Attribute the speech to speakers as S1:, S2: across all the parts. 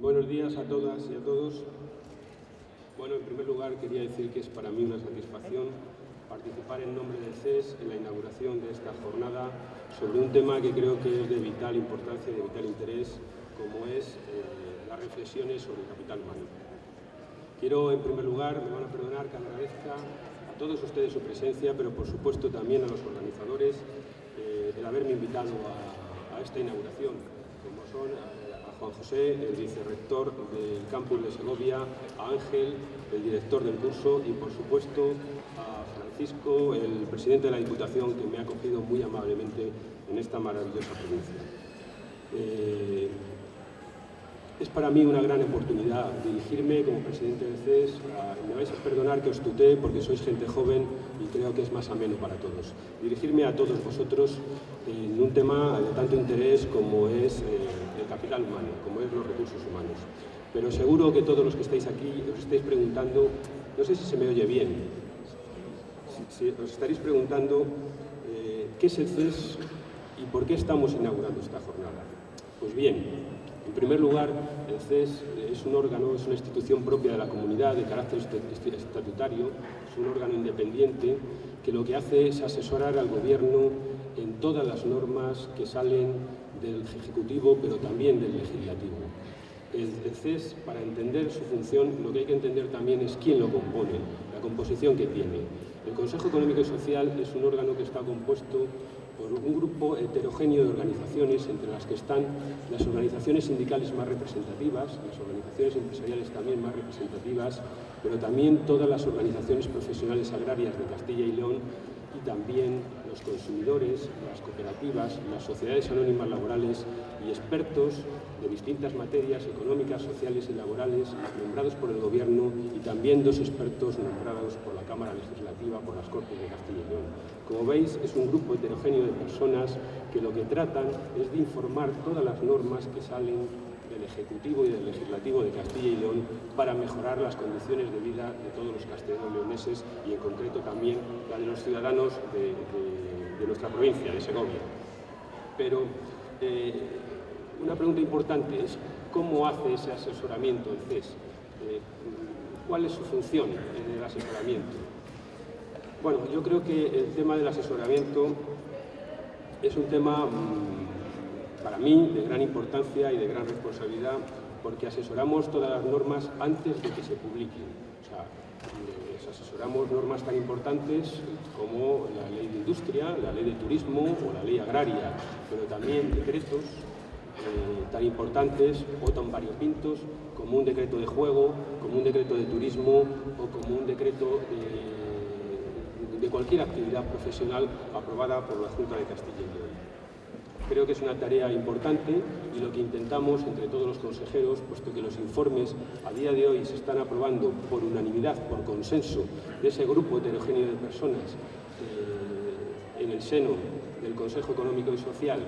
S1: Buenos días a todas y a todos. Bueno, en primer lugar quería decir que es para mí una satisfacción participar en nombre del CES en la inauguración de esta jornada sobre un tema que creo que es de vital importancia y de vital interés, como es eh, las reflexiones sobre el capital humano. Quiero, en primer lugar, me van a perdonar que agradezca a todos ustedes su presencia, pero por supuesto también a los organizadores eh, el haberme invitado a, esta inauguración, como son a, Juan José, el vicerrector del campus de Segovia, a Ángel, el director del curso y por supuesto a Francisco, el presidente de la Diputación, que me ha acogido muy amablemente en esta maravillosa provincia. Eh, es para mí una gran oportunidad dirigirme como presidente del CES. me vais a perdonar que os tutee porque sois gente joven y creo que es más ameno para todos. Dirigirme a todos vosotros en un tema de tanto interés como es eh, el capital humano, como es los recursos humanos. Pero seguro que todos los que estáis aquí os estáis preguntando, no sé si se me oye bien, os estaréis preguntando eh, qué es el CES y por qué estamos inaugurando esta jornada. Pues bien, en primer lugar, el CES es un órgano, es una institución propia de la comunidad de carácter estatutario, es un órgano independiente que lo que hace es asesorar al gobierno en todas las normas que salen del Ejecutivo, pero también del Legislativo. El, CES, para entender su función, lo que hay que entender también es quién lo compone, la composición que tiene. El Consejo Económico y Social es un órgano que está compuesto por un grupo heterogéneo de organizaciones, entre las que están las organizaciones sindicales más representativas, las organizaciones empresariales también más representativas, pero también todas las organizaciones profesionales agrarias de Castilla y León y también los consumidores, las cooperativas, las sociedades anónimas laborales y expertos de distintas materias económicas, sociales y laborales nombrados por el Gobierno y también dos expertos nombrados por la Cámara Legislativa, por las Cortes de Castilla y León. Como veis, es un grupo heterogéneo de personas que lo que tratan es de informar todas las normas que salen del Ejecutivo y del Legislativo de Castilla y León para mejorar las condiciones de vida de todos los castellanos-leoneses y en concreto también la de los ciudadanos de, nuestra provincia, de Segovia. Pero eh, una pregunta importante es cómo hace ese asesoramiento el CES, eh, cuál es su función en el asesoramiento. Bueno, yo creo que el tema del asesoramiento es un tema mm, para mí de gran importancia y de gran responsabilidad porque asesoramos todas las normas antes de que se publiquen. O sea, asesoramos normas tan importantes como la ley de industria, la ley de turismo o la ley agraria, pero también decretos eh, tan importantes o tan variopintos como un decreto de juego, como un decreto de turismo o como un decreto de, cualquier actividad profesional aprobada por la Junta de Castilla y León. Creo que es una tarea importante y lo que intentamos entre todos los consejeros, puesto que los informes a día de hoy se están aprobando por unanimidad, por consenso de ese grupo heterogéneo de personas eh, en el seno del Consejo Económico y Social,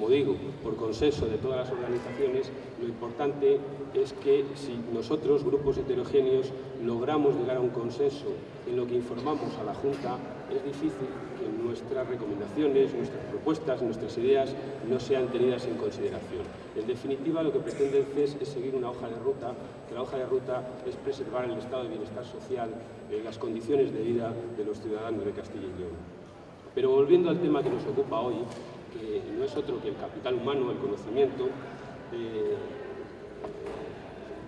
S1: como digo, por consenso de todas las organizaciones, lo importante es que si nosotros, grupos heterogéneos, logramos llegar a un consenso en lo que informamos a la Junta, es difícil que nuestras recomendaciones, nuestras propuestas, nuestras ideas no sean tenidas en consideración. En definitiva, lo que pretende el CES es seguir una hoja de ruta, que la hoja de ruta es preservar el estado de bienestar social, eh, las condiciones de vida de los ciudadanos de Castilla y León. Pero volviendo al tema que nos ocupa hoy, que no es otro que el capital humano, el conocimiento. Eh,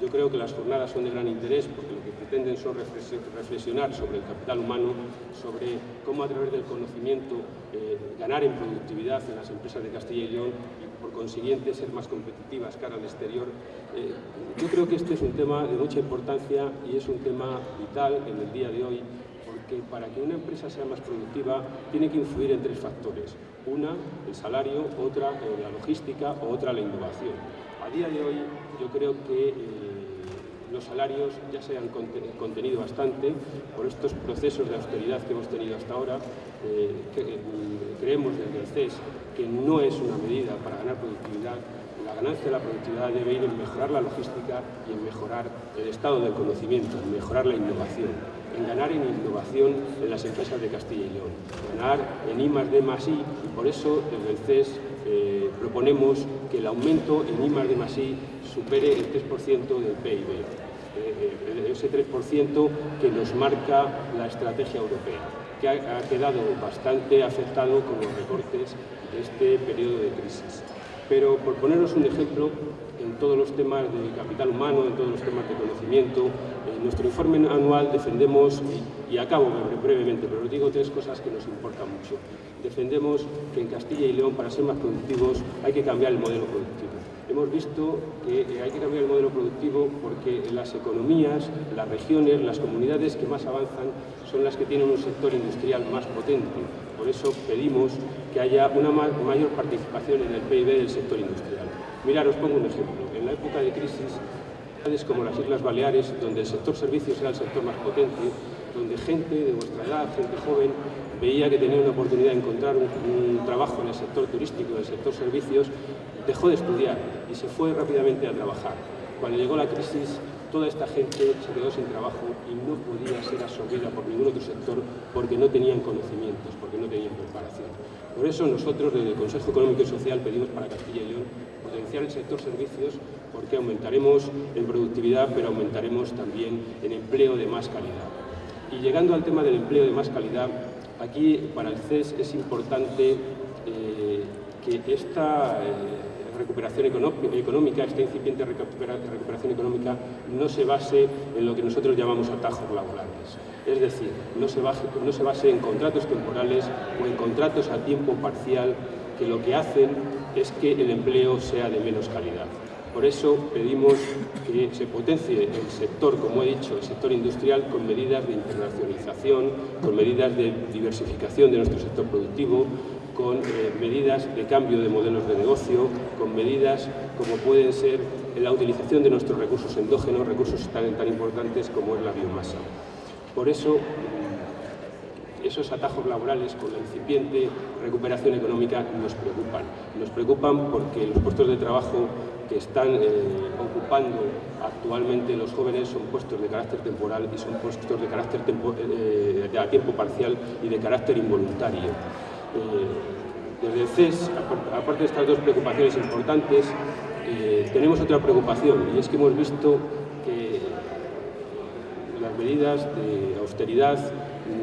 S1: yo creo que las jornadas son de gran interés porque lo que pretenden son reflexionar sobre el capital humano, sobre cómo a través del conocimiento eh, ganar en productividad en las empresas de Castilla y León y por consiguiente ser más competitivas cara al exterior. Eh, yo creo que este es un tema de mucha importancia y es un tema vital en el día de hoy porque para que una empresa sea más productiva tiene que influir en tres factores. Una, el salario, otra, la logística otra, la innovación. A día de hoy yo creo que eh, los salarios ya se han contenido bastante por estos procesos de austeridad que hemos tenido hasta ahora. Eh, eh, creemos desde el CES que no es una medida para ganar productividad, la ganancia de la productividad debe ir en mejorar la logística y en mejorar el estado del conocimiento, en mejorar la innovación, en ganar en innovación en las empresas de Castilla y León, ganar en I más D I, y por eso desde el CES eh, proponemos que el aumento en I más de más I supere el 3% del PIB, eh, ese 3% que nos marca la estrategia europea, que ha, quedado bastante afectado con los recortes de este periodo de crisis. Pero por poneros un ejemplo, todos los temas de capital humano, en todos los temas de conocimiento, en nuestro informe anual defendemos, y, acabo brevemente, pero os digo tres cosas que nos importan mucho. Defendemos que en Castilla y León, para ser más productivos, hay que cambiar el modelo productivo hemos visto que hay que cambiar el modelo productivo porque las economías, las regiones, las comunidades que más avanzan son las que tienen un sector industrial más potente. Por eso pedimos que haya una mayor participación en el PIB del sector industrial. Mirad, os pongo un ejemplo. En la época de crisis, como las Islas Baleares, donde el sector servicios era el sector más potente, donde gente de vuestra edad, gente joven, veía que tenía una oportunidad de encontrar un, un, trabajo en el sector turístico, en el sector servicios, dejó de estudiar y se fue rápidamente a trabajar. Cuando llegó la crisis, toda esta gente se quedó sin trabajo y no podía ser absorbida por ningún otro sector porque no tenían conocimientos, porque no tenían preparación. Por eso nosotros desde el Consejo Económico y Social pedimos para Castilla y León potenciar el sector servicios porque aumentaremos en productividad, pero aumentaremos también en empleo de más calidad. Y llegando al tema del empleo de más calidad, aquí para el CES es importante eh, que esta eh, recuperación económica, esta incipiente recuperación económica, no se base en lo que nosotros llamamos atajos laborales. Es decir, no se, base, no se base en contratos temporales o en contratos a tiempo parcial que lo que hacen es que el empleo sea de menos calidad. Por eso pedimos que se potencie el sector, como he dicho, el sector industrial con medidas de internacionalización, con medidas de diversificación de nuestro sector productivo, con eh, medidas de cambio de modelos de negocio, con medidas como pueden ser la utilización de nuestros recursos endógenos, recursos tan, tan importantes como es la biomasa. Por eso, esos atajos laborales con la incipiente recuperación económica nos preocupan. Nos preocupan porque los puestos de trabajo que están eh, ocupando actualmente los jóvenes son puestos de carácter temporal y son puestos de carácter tempo, eh, a tiempo parcial y de carácter involuntario. Eh, desde el CES, aparte de estas dos preocupaciones importantes, tenemos otra preocupación y es que hemos visto que las medidas de austeridad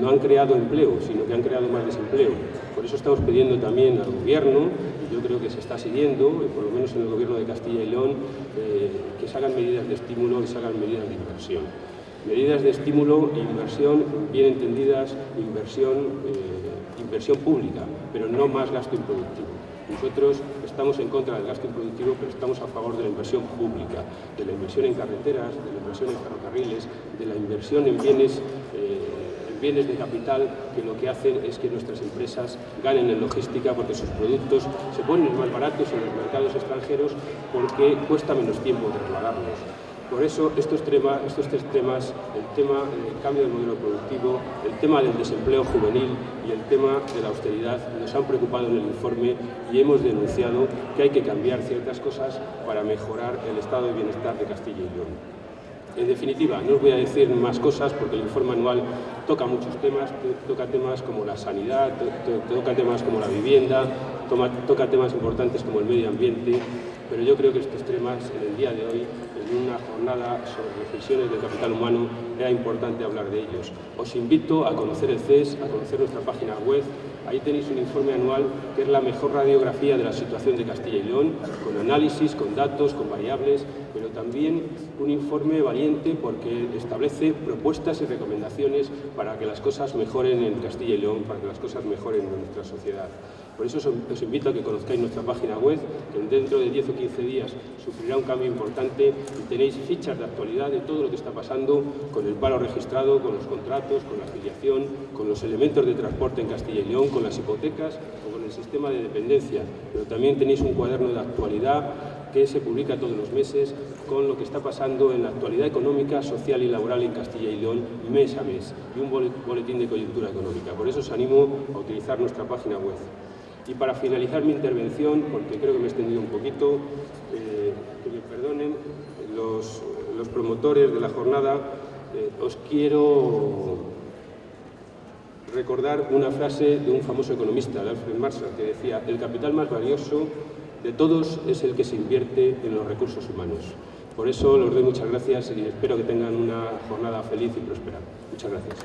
S1: no han creado empleo, sino que han creado más desempleo. Por eso estamos pidiendo también al Gobierno, y yo creo que se está siguiendo, por lo menos en el Gobierno de Castilla y León, eh, que se hagan medidas de estímulo y se hagan medidas de inversión. Medidas de estímulo e inversión bien entendidas, inversión eh, inversión pública, pero no más gasto improductivo. Nosotros estamos en contra del gasto improductivo, pero estamos a favor de la inversión pública, de la inversión en carreteras, de la inversión en ferrocarriles, de la inversión en bienes, eh, bienes de capital que lo que hacen es que nuestras empresas ganen en logística porque sus productos se ponen más baratos en los mercados extranjeros porque cuesta menos tiempo trasladarlos. Por eso estos, tema, estos tres temas, el tema del cambio del modelo productivo, el tema del desempleo juvenil y el tema de la austeridad nos han preocupado en el informe y hemos denunciado que hay que cambiar ciertas cosas para mejorar el estado de bienestar de Castilla y León. En definitiva, no os voy a decir más cosas porque el informe anual toca muchos temas, toca temas como la sanidad, toca temas como la vivienda, toca temas importantes como el medio ambiente, pero yo creo que estos temas en el día de hoy en una jornada sobre reflexiones del capital humano, era importante hablar de ellos. Os invito a conocer el CES, a conocer nuestra página web. Ahí tenéis un informe anual que es la mejor radiografía de la situación de Castilla y León, con análisis, con datos, con variables, pero también un informe valiente porque establece propuestas y recomendaciones para que las cosas mejoren en Castilla y León, para que las cosas mejoren en nuestra sociedad. Por eso os invito a que conozcáis nuestra página web, que dentro de 10 o 15 días sufrirá un cambio importante y tenéis fichas de actualidad de todo lo que está pasando con el paro registrado, con los contratos, con la afiliación, con los elementos de transporte en Castilla y León, con las hipotecas o con el sistema de dependencia. Pero también tenéis un cuaderno de actualidad que se publica todos los meses con lo que está pasando en la actualidad económica, social y laboral en Castilla y León mes a mes y un boletín de coyuntura económica. Por eso os animo a utilizar nuestra página web. Y para finalizar mi intervención, porque creo que me he extendido un poquito, eh, que me perdonen los, promotores de la jornada, eh, os quiero recordar una frase de un famoso economista, Alfred Marshall, que decía, el capital más valioso de todos es el que se invierte en los recursos humanos. Por eso les doy muchas gracias y espero que tengan una jornada feliz y próspera. Muchas gracias.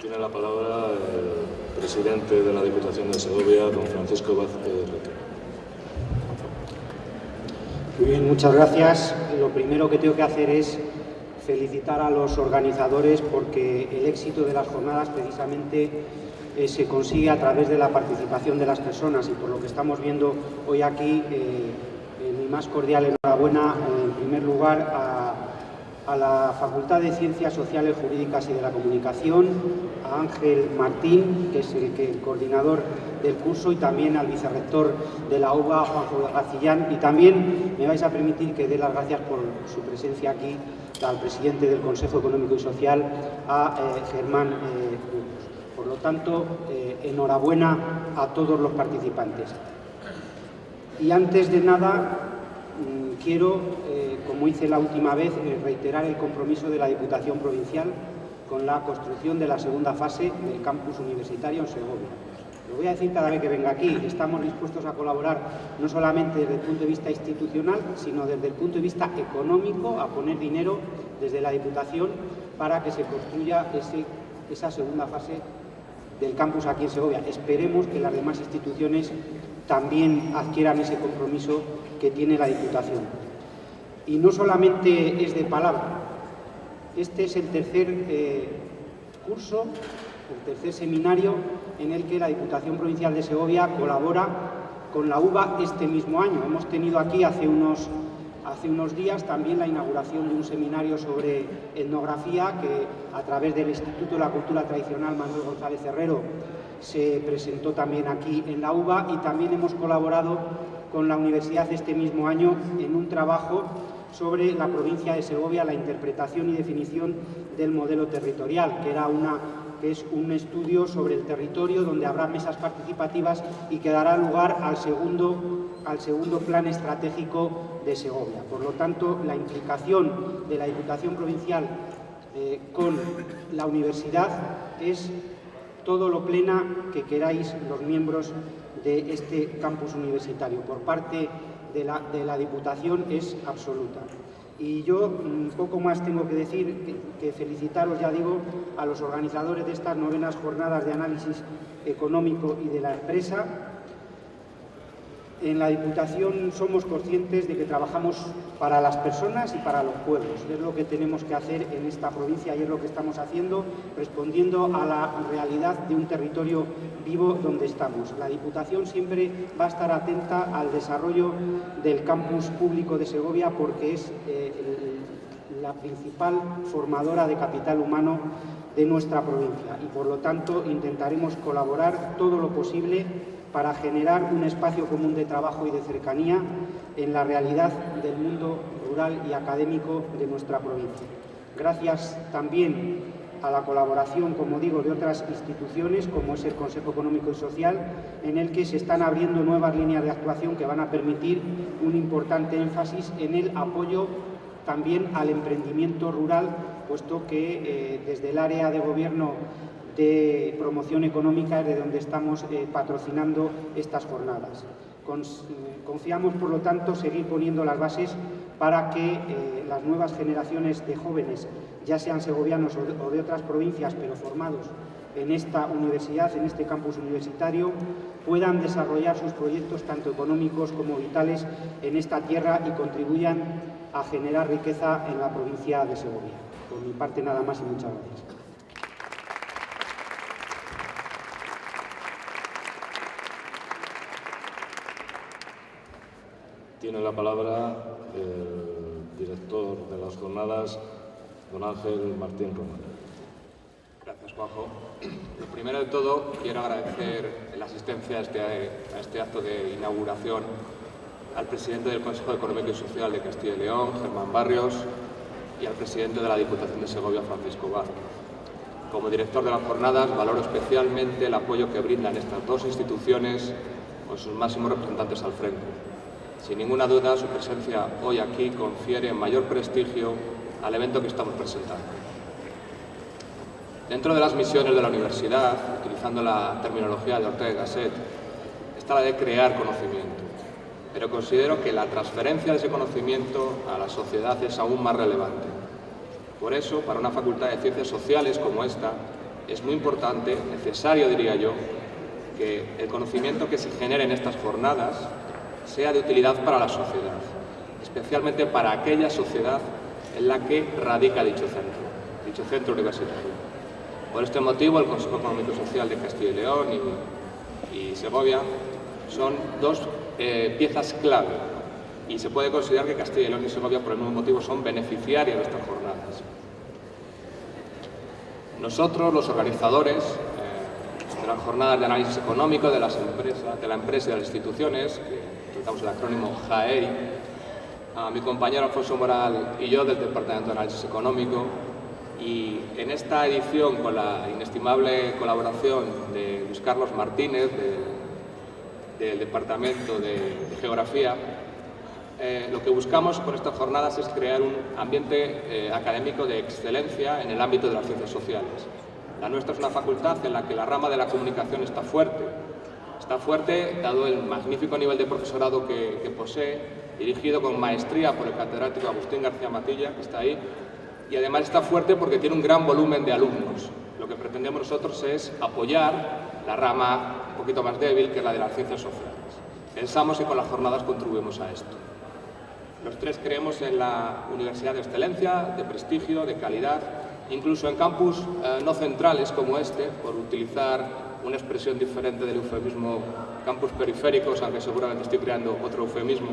S2: Tiene la palabra el presidente de la Diputación de Segovia, don Francisco Vázquez
S3: Muy bien, muchas gracias. Lo primero que tengo que hacer es felicitar a los organizadores porque el éxito de las jornadas precisamente eh, se consigue a través de la participación de las personas y por lo que estamos viendo hoy aquí, eh, eh, mi más cordial enhorabuena en primer lugar a, la Facultad de Ciencias Sociales, Jurídicas y de la Comunicación, a Ángel Martín, que es el, que, el coordinador del curso, y también al vicerrector de la UBA, Juanjo Garcillán, y también me vais a permitir que dé las gracias por su presencia aquí al presidente del Consejo Económico y Social, a eh, Germán eh, Por lo tanto, eh, enhorabuena a todos los participantes. Y antes de nada, mmm, quiero, como hice la última vez, reiterar el compromiso de la Diputación Provincial con la construcción de la segunda fase del campus universitario en Segovia. Voy a decir cada vez que venga aquí, estamos dispuestos a colaborar no solamente desde el punto de vista institucional, sino desde el punto de vista económico, a poner dinero desde la Diputación para que se construya esa segunda fase del campus aquí en Segovia. Esperemos que las demás instituciones también adquieran ese compromiso que tiene la Diputación. Y no solamente es de palabra, este es el tercer eh, curso, el tercer seminario en el que la Diputación Provincial de Segovia colabora con la UBA este mismo año. Hemos tenido aquí hace unos, hace unos días también la inauguración de un seminario sobre etnografía que a través del Instituto de la Cultura Tradicional Manuel González Herrero se presentó también aquí en la UBA y también hemos colaborado con la Universidad este mismo año en un trabajo sobre la provincia de Segovia, la interpretación y definición del modelo territorial, que era una que es un estudio sobre el territorio donde habrá mesas participativas y que dará lugar al segundo, al segundo plan estratégico de Segovia. Por lo tanto, la implicación de la Diputación Provincial eh, con la universidad es todo lo plena que queráis los miembros de este campus universitario. Por parte de la, de la Diputación es absoluta. Y yo un poco más tengo que decir que, felicitaros, ya digo, a los organizadores de estas novenas jornadas de análisis económico y de la empresa. En la Diputación somos conscientes de que trabajamos para las personas y para los pueblos. Es lo que tenemos que hacer en esta provincia y es lo que estamos haciendo, respondiendo a la realidad de un territorio vivo donde estamos. La Diputación siempre va a estar atenta al desarrollo del campus público de Segovia porque es eh, la principal formadora de capital humano de nuestra provincia y por lo tanto intentaremos colaborar todo lo posible para generar un espacio común de trabajo y de cercanía en la realidad del mundo rural y académico de nuestra provincia. Gracias también a la colaboración, como digo, de otras instituciones, como es el Consejo Económico y Social, en el que se están abriendo nuevas líneas de actuación que van a permitir un importante énfasis en el apoyo también al emprendimiento rural, puesto que eh, desde el área de gobierno de promoción económica de donde estamos eh, patrocinando estas jornadas. Confiamos, por lo tanto, seguir poniendo las bases para que eh, las nuevas generaciones de jóvenes, ya sean segovianos o de otras provincias, pero formados en esta universidad, en este campus universitario, puedan desarrollar sus proyectos tanto económicos como vitales en esta tierra y contribuyan a generar riqueza en la provincia de Segovia. Por mi parte nada más y muchas gracias.
S2: Tiene la palabra el director de las jornadas, don Ángel Martín Román.
S4: Gracias, Juanjo. Lo primero de todo, quiero agradecer la asistencia a este, a este acto de inauguración al presidente del Consejo Económico y Social de Castilla y León, Germán Barrios, y al presidente de la Diputación de Segovia, Francisco Bar. Como director de las jornadas, valoro especialmente el apoyo que brindan estas dos instituciones con sus máximos representantes al frente. Sin ninguna duda, su presencia hoy aquí confiere mayor prestigio al evento que estamos presentando. Dentro de las misiones de la universidad, utilizando la terminología de Ortega y Gasset, está la de crear conocimiento. Pero considero que la transferencia de ese conocimiento a la sociedad es aún más relevante. Por eso, para una facultad de ciencias sociales como esta, es muy importante, necesario diría yo, que el conocimiento que se genere en estas jornadas sea de utilidad para la sociedad, especialmente para aquella sociedad en la que radica dicho centro, dicho centro universitario. Por este motivo, el Consejo Económico Social de Castilla y León y, Segovia son dos eh, piezas clave y se puede considerar que Castilla y León y Segovia, por el mismo motivo, son beneficiarios de estas jornadas. Nosotros, los organizadores eh, de las jornadas de análisis económico de las empresas, de la empresa y de las instituciones, que utilizamos el acrónimo JAEI, a mi compañero Alfonso Moral y yo del Departamento de Análisis Económico, y en esta edición, con la inestimable colaboración de Luis Carlos Martínez, del Departamento de, Geografía, eh, lo que buscamos con estas jornadas es crear un ambiente eh, académico de excelencia en el ámbito de las ciencias sociales. La nuestra es una facultad en la que la rama de la comunicación está fuerte. Está fuerte dado el magnífico nivel de profesorado que, que posee, dirigido con maestría por el catedrático Agustín García Matilla, que está ahí, y además está fuerte porque tiene un gran volumen de alumnos. Lo que pretendemos nosotros es apoyar la rama un poquito más débil, que es la de las ciencias sociales. Pensamos que con las jornadas contribuimos a esto. Los tres creemos en la universidad de excelencia, de prestigio, de calidad, incluso en campus eh, no centrales como este, por utilizar una expresión diferente del eufemismo campus periféricos, aunque seguramente estoy creando otro eufemismo,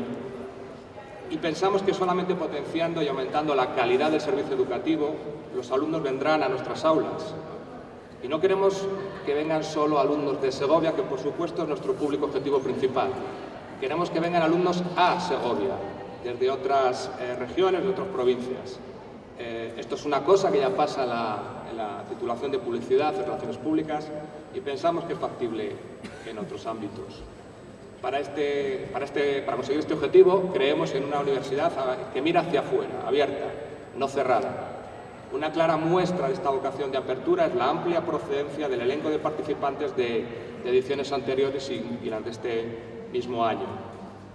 S4: y pensamos que solamente potenciando y aumentando la calidad del servicio educativo, los alumnos vendrán a nuestras aulas. Y no queremos que vengan solo alumnos de Segovia, que por supuesto es nuestro público objetivo principal. Queremos que vengan alumnos a Segovia, desde otras eh, regiones, de otras provincias. Eh, esto es una cosa que ya pasa la, la titulación de publicidad, de relaciones públicas, y pensamos que es factible en otros ámbitos. Para, este, para, este, para conseguir este objetivo creemos en una universidad que mira hacia afuera, abierta, no cerrada. Una clara muestra de esta vocación de apertura es la amplia procedencia del elenco de participantes de, ediciones anteriores y, y las de este mismo año.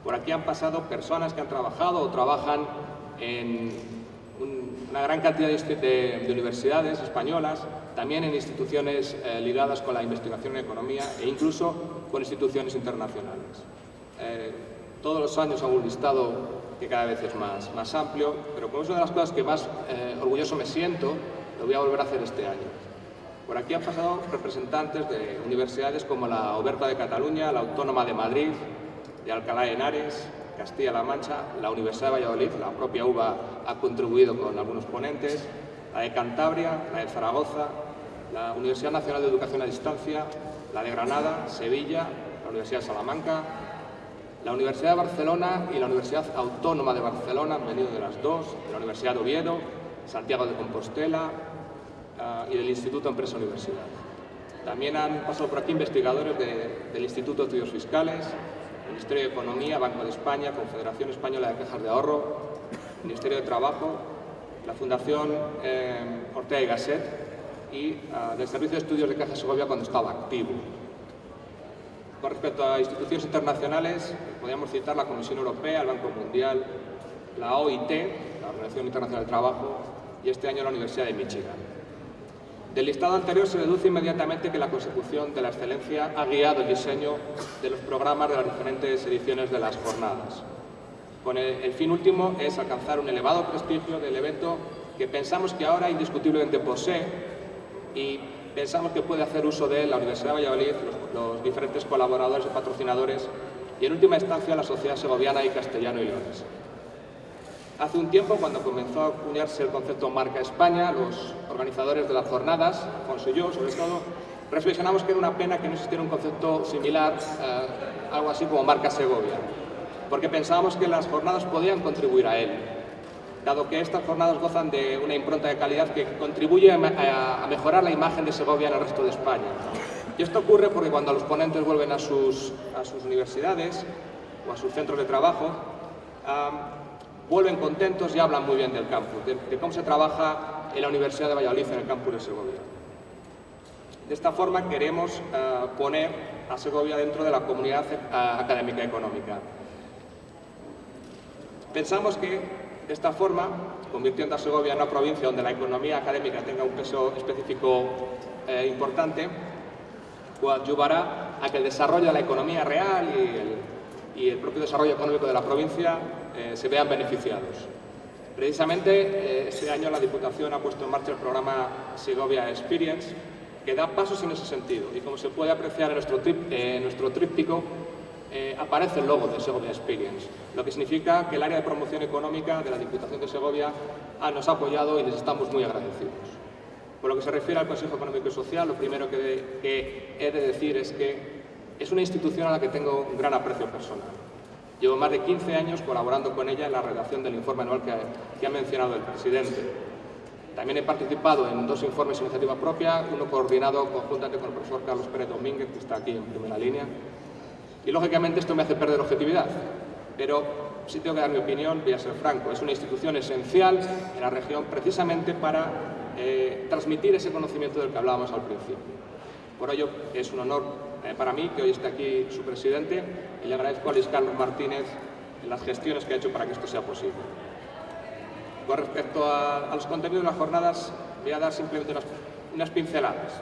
S4: Por aquí han pasado personas que han trabajado o trabajan en una gran cantidad de, universidades españolas, también en instituciones eh, ligadas con la investigación en economía e incluso con instituciones internacionales. Eh, todos los años hago un listado que cada vez es más, más amplio, pero como es una de las cosas que más eh, orgulloso me siento, lo voy a volver a hacer este año. Por aquí han pasado representantes de universidades como la Oberta de Cataluña, la Autónoma de Madrid, de Alcalá de Henares, Castilla-La Mancha, la Universidad de Valladolid, la propia UBA ha contribuido con algunos ponentes, la de Cantabria, la de Zaragoza, la Universidad Nacional de Educación a Distancia, la de Granada, Sevilla, la Universidad de Salamanca, la Universidad de Barcelona y la Universidad Autónoma de Barcelona, han venido de las dos, la Universidad de Oviedo, Santiago de Compostela uh, y del Instituto Empresa Universidad. También han pasado por aquí investigadores de, del Instituto de Estudios Fiscales, Ministerio de Economía, Banco de España, Confederación Española de Cajas de Ahorro, Ministerio de Trabajo, la Fundación eh, Ortega y Gasset y uh, del Servicio de Estudios de Caja Segovia cuando estaba activo. Con respecto a instituciones internacionales, podríamos citar la Comisión Europea, el Banco Mundial, la OIT, la Organización Internacional del Trabajo, y este año la Universidad de Michigan. Del listado anterior se deduce inmediatamente que la consecución de la excelencia ha guiado el diseño de los programas de las diferentes ediciones de las jornadas. Con el, fin último es alcanzar un elevado prestigio del evento que pensamos que ahora indiscutiblemente posee y pensamos que puede hacer uso de la Universidad de Valladolid, los, diferentes colaboradores y patrocinadores y en última instancia la sociedad segoviana y castellano y. Hace un tiempo, cuando comenzó a acuñarse el concepto Marca España, los organizadores de las jornadas, Alfonso y yo sobre todo, reflexionamos que era una pena que no existiera un concepto similar, eh, algo así como Marca Segovia, porque pensábamos que las jornadas podían contribuir a él, dado que estas jornadas gozan de una impronta de calidad que contribuye a, mejorar la imagen de Segovia en el resto de España. Y esto ocurre porque cuando los ponentes vuelven a sus, a sus universidades o a sus centros de trabajo, vuelven contentos y hablan muy bien del campus, de, cómo se trabaja en la Universidad de Valladolid, en el campus de Segovia. De esta forma queremos eh, poner a Segovia dentro de la comunidad eh, académica económica. Pensamos que de esta forma, convirtiendo a Segovia en una provincia donde la economía académica tenga un peso específico eh, importante, ayudará a que el desarrollo de la economía real y el, propio desarrollo económico de la provincia eh, se vean beneficiados. Precisamente eh, este año la Diputación ha puesto en marcha el programa Segovia Experience, que da pasos en ese sentido. Y como se puede apreciar en nuestro, tríptico, eh, aparece el logo de Segovia Experience, lo que significa que el área de promoción económica de la Diputación de Segovia nos ha apoyado y les estamos muy agradecidos. Por lo que se refiere al Consejo Económico y Social, lo primero que, he de decir es que es una institución a la que tengo un gran aprecio personal. Llevo más de 15 años colaborando con ella en la redacción del informe anual que, que ha mencionado el presidente. También he participado en dos informes de iniciativa propia, uno coordinado conjuntamente con el profesor Carlos Pérez Domínguez, que está aquí en primera línea, y lógicamente esto me hace perder objetividad, pero si tengo que dar mi opinión, voy a ser franco, es una institución esencial en la región precisamente para eh, transmitir ese conocimiento del que hablábamos al principio. Por ello es un honor eh, para mí que hoy esté aquí su presidente y le agradezco a Luis Carlos Martínez las gestiones que ha hecho para que esto sea posible. Con respecto a, los contenidos de las jornadas, voy a dar simplemente unas pinceladas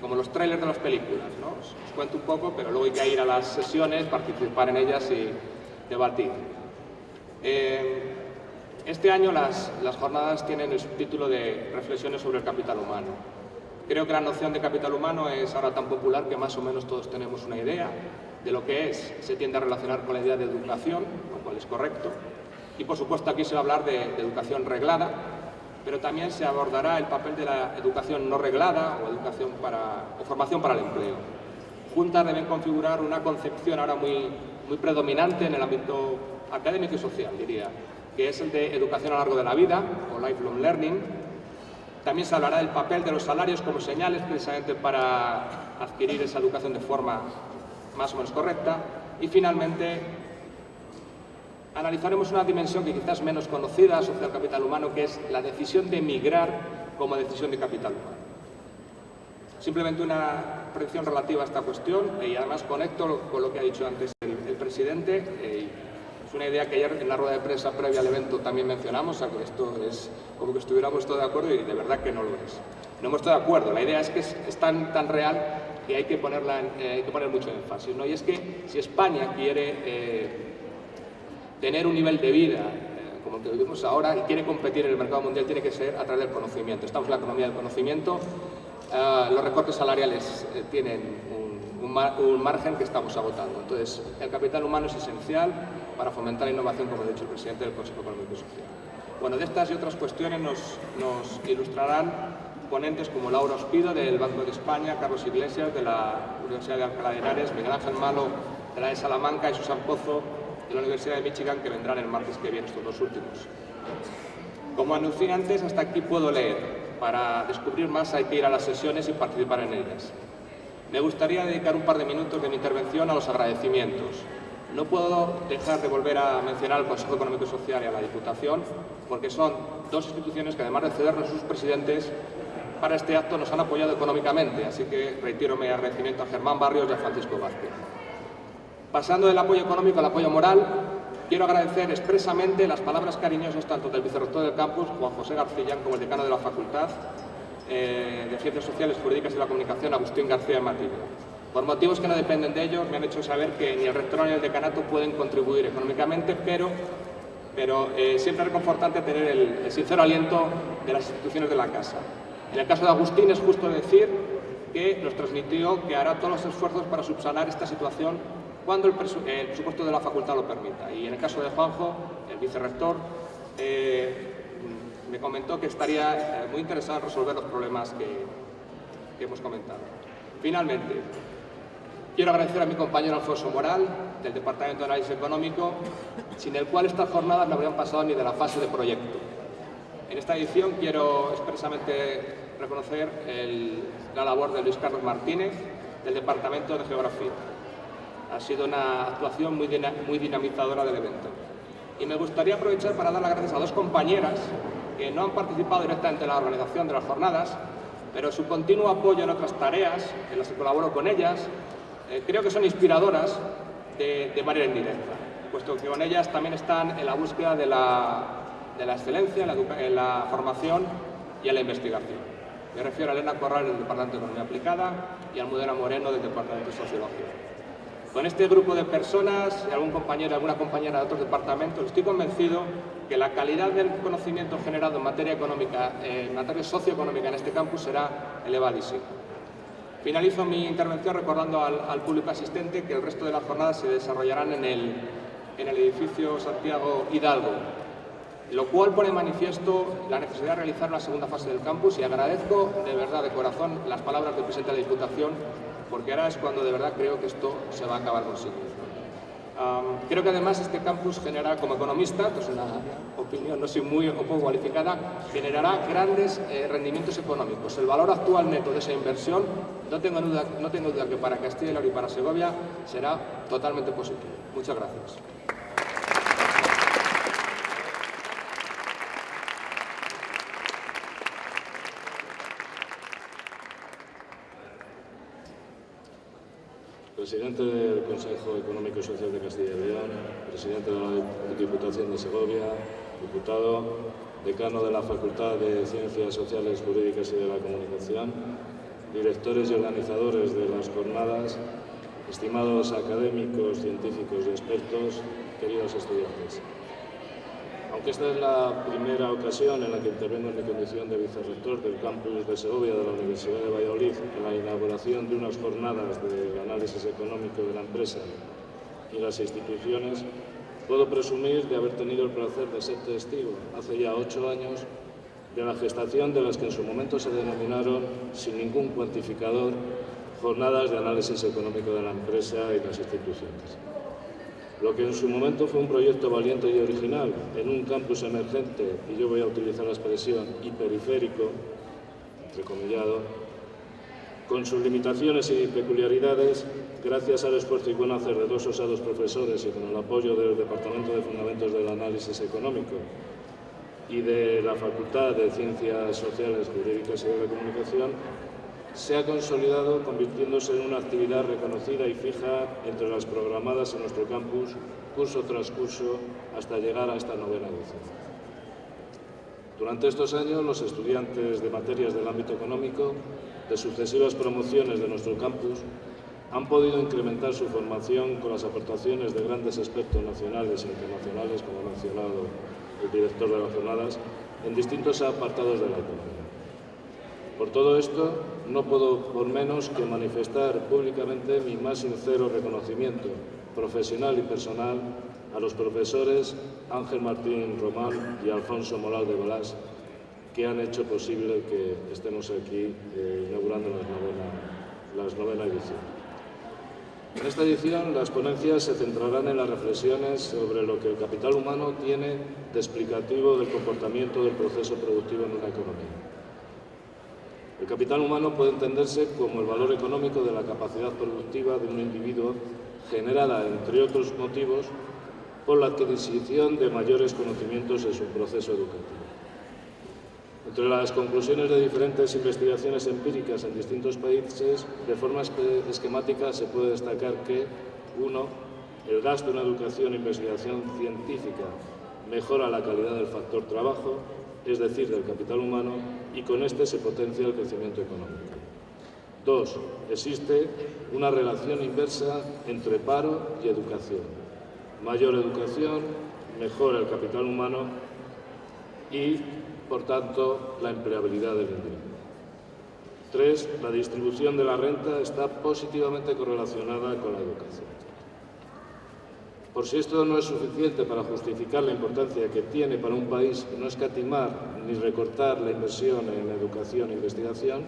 S4: como los trailers de las películas. ¿no? Os, cuento un poco, pero luego hay que ir a las sesiones, participar en ellas y debatir. Eh, este año las, las, jornadas tienen el subtítulo de Reflexiones sobre el capital humano. Creo que la noción de capital humano es ahora tan popular que más o menos todos tenemos una idea de lo que es. Se tiende a relacionar con la idea de educación, lo cual es correcto. Y por supuesto aquí se va a hablar de, educación reglada, pero también se abordará el papel de la educación no reglada o, educación para, o formación para el empleo. Juntas deben configurar una concepción ahora muy, muy predominante en el ámbito académico y social, diría, que es el de educación a lo largo de la vida o lifelong learning. También se hablará del papel de los salarios como señales precisamente para adquirir esa educación de forma más o menos correcta. Y finalmente analizaremos una dimensión que quizás menos conocida sobre el capital humano, que es la decisión de emigrar como decisión de capital humano. Simplemente una predicción relativa a esta cuestión y además conecto con lo que ha dicho antes el, presidente. Eh, es una idea que ayer en la rueda de prensa previa al evento también mencionamos, o que esto es como que estuviéramos todos de acuerdo y de verdad que no lo es. No hemos estado de acuerdo, la idea es que es, tan, tan real que hay que, ponerla eh, hay que poner mucho énfasis. ¿no? Y es que si España quiere eh, tener un nivel de vida eh, como el que vivimos ahora y quiere competir en el mercado mundial tiene que ser a través del conocimiento. Estamos en la economía del conocimiento, eh, los recortes salariales eh, tienen un, margen que estamos agotando. Entonces, el capital humano es esencial para fomentar la innovación, como ha dicho el presidente del Consejo Económico y Social. Bueno, de estas y otras cuestiones nos, nos ilustrarán ponentes como Laura Ospido del Banco de España, Carlos Iglesias de la Universidad de Alcalá de Henares, Miguel Ángel Malo de la de Salamanca y Susan Pozo de la Universidad de Michigan que vendrán el martes que viene, estos dos últimos. Como anuncié antes, hasta aquí puedo leer. Para descubrir más hay que ir a las sesiones y participar en ellas. Me gustaría dedicar un par de minutos de mi intervención a los agradecimientos. No puedo dejar de volver a mencionar al Consejo Económico y Social y a la Diputación, porque son dos instituciones que además de cedernos sus presidentes, para este acto nos han apoyado económicamente, así que reitero mi agradecimiento a Germán Barrios y a Francisco Vázquez. Pasando del apoyo económico al apoyo moral, quiero agradecer expresamente las palabras cariñosas tanto del vicerrector del campus, Juan José Garcillán, como el decano de la Facultad eh, de Ciencias Sociales, Jurídicas y la Comunicación, Agustín García Matillo. Por motivos que no dependen de ellos, me han hecho saber que ni el rector ni el decanato pueden contribuir económicamente, pero, pero eh, siempre es reconfortante tener el, sincero aliento de las instituciones de la Casa. En el caso de Agustín es justo decir que nos transmitió que hará todos los esfuerzos para subsanar esta situación cuando el, presupuesto de la facultad lo permita. Y en el caso de Juanjo, el vicerrector, eh, me comentó que estaría eh, muy interesado en resolver los problemas que, hemos comentado. Finalmente, quiero agradecer a mi compañero Alfonso Moral, del Departamento de Análisis Económico, sin el cual estas jornadas no habrían pasado ni de la fase de proyecto. En esta edición quiero expresamente reconocer la labor de Luis Carlos Martínez, del Departamento de Geografía ha sido una actuación muy, dinamizadora del evento. y me gustaría aprovechar para dar las gracias a dos compañeras que no han participado directamente en la organización de las jornadas, pero su continuo apoyo en otras tareas, en las que colaboro con ellas, eh, creo que son inspiradoras de, manera indirecta, puesto que con ellas también están en la búsqueda de la, excelencia, en la, formación y en la investigación. Me refiero a Elena Corral del Departamento de Economía Aplicada y a Almudena Moreno del Departamento de Sociología. Con este grupo de personas y algún compañero, alguna compañera de otros departamentos, estoy convencido que la calidad del conocimiento generado en materia económica, en materia socioeconómica en este campus será elevadísimo. Finalizo mi intervención recordando al, público asistente que el resto de las jornadas se desarrollarán en el, en el edificio Santiago Hidalgo, lo cual pone manifiesto la necesidad de realizar una segunda fase del campus y agradezco de verdad, de corazón, las palabras del presidente de la Diputación porque ahora es cuando de verdad creo que esto se va a acabar consiguiendo. creo que además este campus generará, como economista, es una opinión no soy muy o poco cualificada, generará grandes eh, rendimientos económicos. El valor actual neto de esa inversión, no tengo, duda, no tengo duda que para Castilla y León y para Segovia será totalmente positivo. Muchas gracias.
S2: Presidente del Consejo Económico y Social de Castilla y León, presidente de la Diputación de Segovia, diputado, decano de la Facultad de Ciencias Sociales, Jurídicas y de la Comunicación, directores y organizadores de las jornadas, estimados académicos, científicos y expertos, queridos estudiantes. Aunque esta es la primera ocasión en la que intervengo en mi condición de vicerrector del campus de Segovia de la Universidad de Valladolid en la inauguración de unas jornadas de análisis económico de la empresa y las instituciones, puedo presumir de haber tenido el placer de ser testigo hace ya ocho años de la gestación de las que en su momento se denominaron, sin ningún cuantificador, jornadas de análisis económico de la empresa y las instituciones. Lo que en su momento fue un proyecto valiente y original en un campus emergente, y yo voy a utilizar la expresión hiperiférico, entrecomillado, con sus limitaciones y peculiaridades, gracias al esfuerzo y buen hacer de dos osados profesores y con el apoyo del Departamento de Fundamentos del Análisis Económico y de la Facultad de Ciencias Sociales, Jurídicas y de la Comunicación, se ha consolidado convirtiéndose en una actividad reconocida y fija entre las programadas en nuestro campus, curso tras curso, hasta llegar a esta novena edición. Durante estos años, los estudiantes de materias del ámbito económico de sucesivas promociones de nuestro campus han podido incrementar su formación con las aportaciones de grandes expertos nacionales e internacionales, como ha mencionado el director de las jornadas, en distintos apartados de la economía. Por todo esto, no puedo por menos que manifestar públicamente mi más sincero reconocimiento profesional y personal a los profesores Ángel Martín Román y Alfonso Moral de Balás, que han hecho posible que estemos aquí eh, inaugurando la novena, novena edición. En esta edición las ponencias se centrarán en las reflexiones sobre lo que el capital humano tiene de explicativo del comportamiento del proceso productivo en una economía. El capital humano puede entenderse como el valor económico de la capacidad productiva de un individuo generada, entre otros motivos, por la adquisición de mayores conocimientos en su proceso educativo. Entre las conclusiones de diferentes investigaciones empíricas en distintos países, de forma esquemática se puede destacar que, uno, el gasto en educación e investigación científica mejora la calidad del factor trabajo, es decir, del capital humano, y con este se potencia el crecimiento económico. Dos, existe una relación inversa entre paro y educación. Mayor educación mejora el capital humano y, por tanto, la empleabilidad del individuo. Tres, la distribución de la renta está positivamente correlacionada con la educación. Por si esto no es suficiente para justificar la importancia que tiene para un país no escatimar ni recortar la inversión en educación e investigación,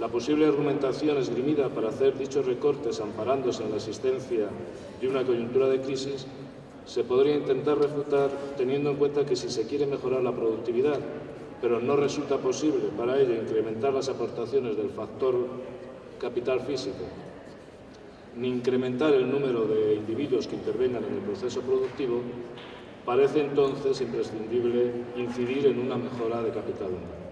S2: la posible argumentación esgrimida para hacer dichos recortes amparándose en la existencia de una coyuntura de crisis se podría intentar refutar teniendo en cuenta que si se quiere mejorar la productividad, pero no resulta posible para ello incrementar las aportaciones del factor capital físico ni incrementar el número de individuos que intervengan en el proceso productivo, parece entonces imprescindible incidir en una mejora de capital humano.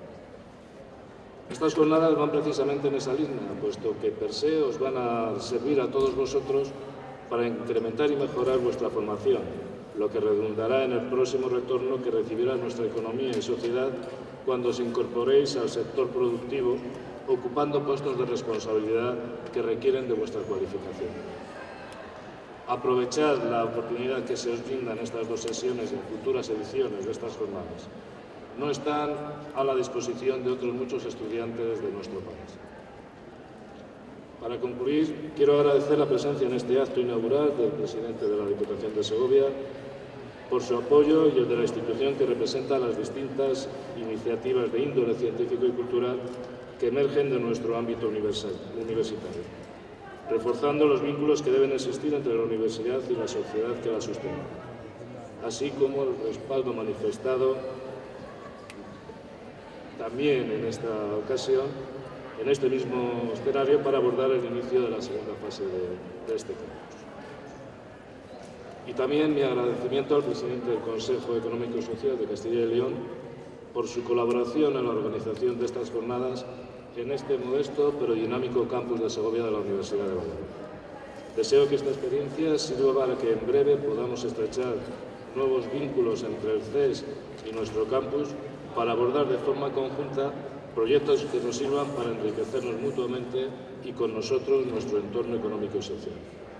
S2: Estas jornadas van precisamente en esa línea, puesto que per se os van a servir a todos vosotros para incrementar y mejorar vuestra formación, lo que redundará en el próximo retorno que recibirá nuestra economía y sociedad cuando os incorporéis al sector productivo ocupando puestos de responsabilidad que requieren de vuestra cualificación. Aprovechad la oportunidad que se os brinda en estas dos sesiones en futuras ediciones de estas jornadas no están a la disposición de otros muchos estudiantes de nuestro país. Para concluir, quiero agradecer la presencia en este acto inaugural del presidente de la Diputación de Segovia por su apoyo y el de la institución que representa las distintas iniciativas de índole científico y cultural que emergen de nuestro ámbito universitario, reforzando los vínculos que deben existir entre la universidad y la sociedad que la sostiene, así como el respaldo manifestado también en esta ocasión, en este mismo escenario, para abordar el inicio de la segunda fase de, este campus. Y también mi agradecimiento al presidente del Consejo Económico y Social de Castilla y León por su colaboración en la organización de estas jornadas en este modesto pero dinámico campus de Segovia de la Universidad de Valladolid. Deseo que esta experiencia sirva para que en breve podamos estrechar nuevos vínculos entre el CES y nuestro campus para abordar de forma conjunta proyectos que nos sirvan para enriquecernos mutuamente y con nosotros nuestro entorno económico y social.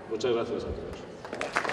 S2: Muchas gracias a todos.